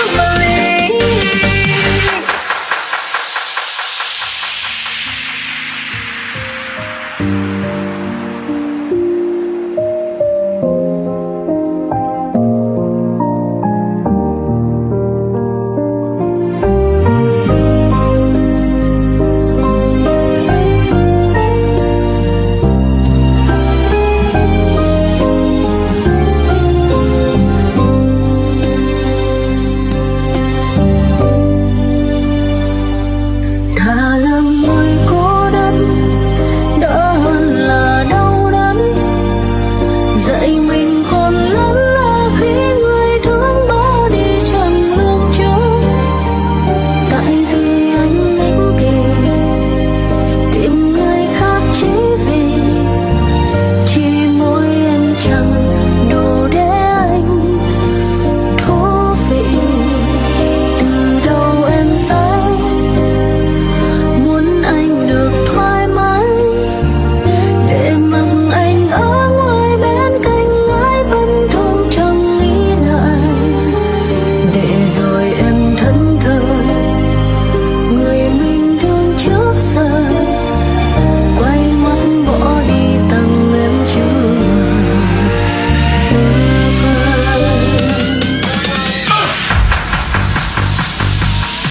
don't believe.